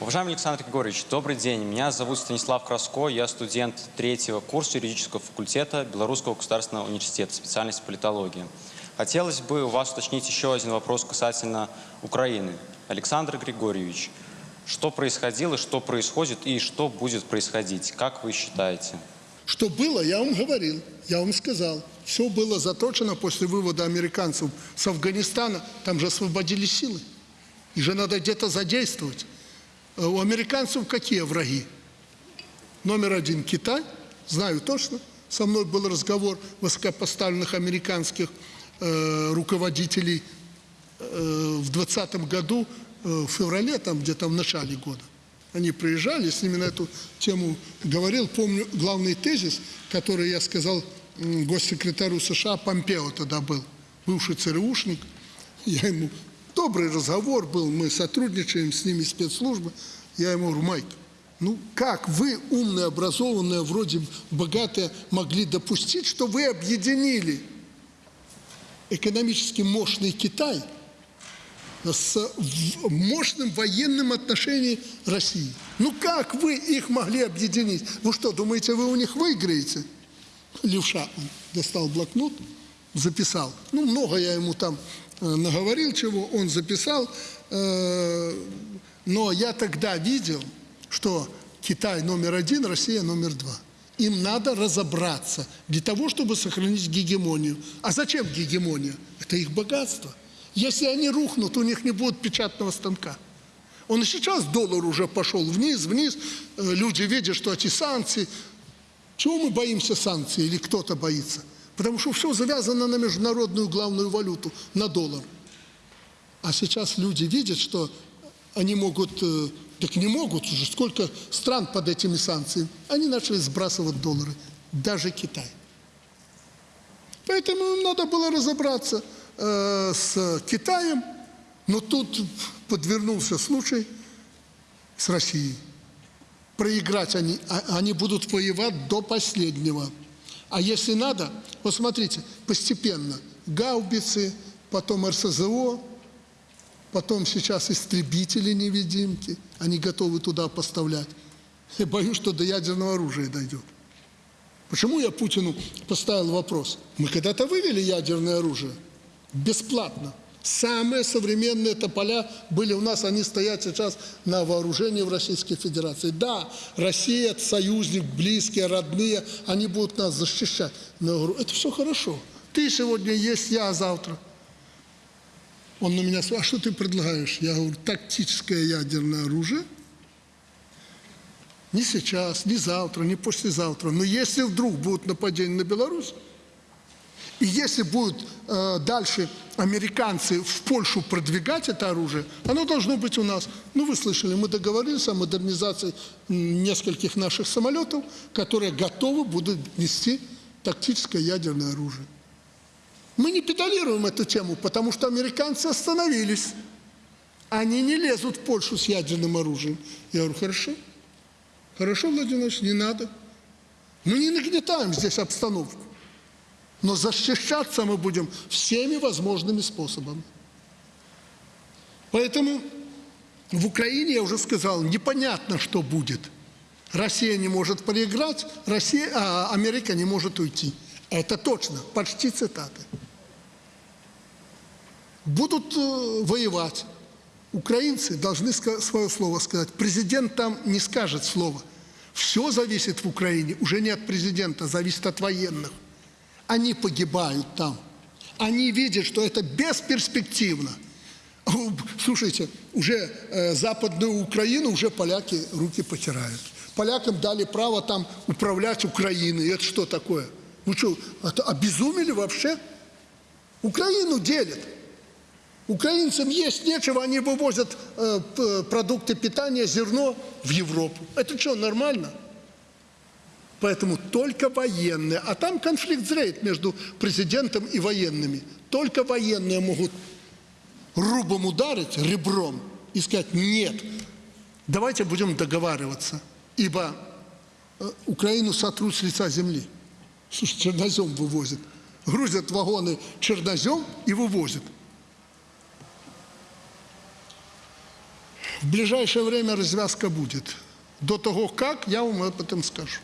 Уважаемый Александр Григорьевич, добрый день. Меня зовут Станислав Краско, я студент третьего курса юридического факультета Белорусского государственного университета, специальность политология. Хотелось бы у вас уточнить еще один вопрос касательно Украины. Александр Григорьевич, что происходило, что происходит и что будет происходить? Как вы считаете? Что было, я вам говорил, я вам сказал. Все было заточено после вывода американцев с Афганистана. Там же освободили силы. И же надо где-то задействовать. Э, У американцев какие враги? Номер один – Китай. Знаю точно. Со мной был разговор высокопоставленных американских э, руководителей э, в 2020 году, э, в феврале, там где-то в начале года. Они приезжали, с ними на эту тему говорил. Помню главный тезис, который я сказал госсекретарю США Помпео тогда был, бывший ЦРУшник. Я ему, добрый разговор был, мы сотрудничаем с ними, спецслужбы. Я ему говорю, Майк, ну как вы, умные, образованные, вроде богатые, могли допустить, что вы объединили экономически мощный Китай с мощным военным отношением России. Ну как вы их могли объединить? Вы что, думаете, вы у них выиграете? Левша достал блокнот, записал. Ну, много я ему там наговорил чего, он записал. Э, но я тогда видел, что Китай номер один, Россия номер два. Им надо разобраться для того, чтобы сохранить гегемонию. А зачем гегемония? Это их богатство. Если они рухнут, у них не будет печатного станка. Он и сейчас доллар уже пошел вниз, вниз. Э, Люди видят, что эти санкции. Чего мы боимся санкций или кто-то боится? Потому что все завязано на международную главную валюту, на доллар. А сейчас люди видят, что они могут, э, так не могут уже, сколько стран под этими санкциями. Они начали сбрасывать доллары, даже Китай. Поэтому им надо было разобраться э, с Китаем, но тут подвернулся случай с Россией. Проиграть они, а- они будут воевать до последнего. А если надо, вот смотрите, постепенно гаубицы, потом РСЗО, потом сейчас истребители-невидимки, они готовы туда поставлять. Я боюсь, что до ядерного оружия дойдет. Почему я Путину поставил вопрос? Мы когда-то вывели ядерное оружие бесплатно. Самые современные тополя были у нас, они стоят сейчас на вооружении в Российской Федерации. Да, Россия, союзник, близкие, родные, они будут нас защищать. Но я говорю, это все хорошо. Ты сегодня есть, я завтра. Он на меня спрашивает, а что ты предлагаешь? Я говорю, тактическое ядерное оружие – не сейчас, не завтра, не послезавтра. Но если вдруг будет нападение на Беларусь, и если будут э, дальше американцы в Польшу продвигать это оружие, оно должно быть у нас. Ну, вы слышали, мы договорились о модернизации нескольких наших самолетов, которые готовы будут нести тактическое ядерное оружие. Мы не педалируем эту тему, потому что американцы остановились. Они не лезут в Польшу с ядерным оружием. Я говорю, хорошо. Хорошо, Владимир Владимирович, не надо. Мы не нагнетаем здесь обстановку. Но защищаться мы будем всеми возможными способами. Поэтому в Украине, я уже сказал, непонятно, что будет. Россия не может проиграть, Россия, а Америка не может уйти. Это точно, почти цитаты. Будут э, воевать. Украинцы должны свое слово сказать. Президент там не скажет слова. Все зависит в Украине уже не от президента, зависит от военных. Они погибают там. Они видят, что это бесперспективно. Слушайте, уже э, западную Украину уже поляки руки потирают. Полякам дали право там управлять Украиной. Это что такое? Ну что, это обезумели вообще? Украину делят. Украинцам есть нечего, они вывозят э, продукты питания, зерно в Европу. Это что, нормально? Поэтому только военные, а там конфликт зреет между президентом и военными. Только военные могут рубом ударить, ребром, и сказать «нет, давайте будем договариваться, ибо э, Украину сотрут с лица земли». Слушай, чернозем вывозят. Грузят вагоны чернозем и вывозят. В ближайшее время развязка будет. До того, как, я вам об этом скажу.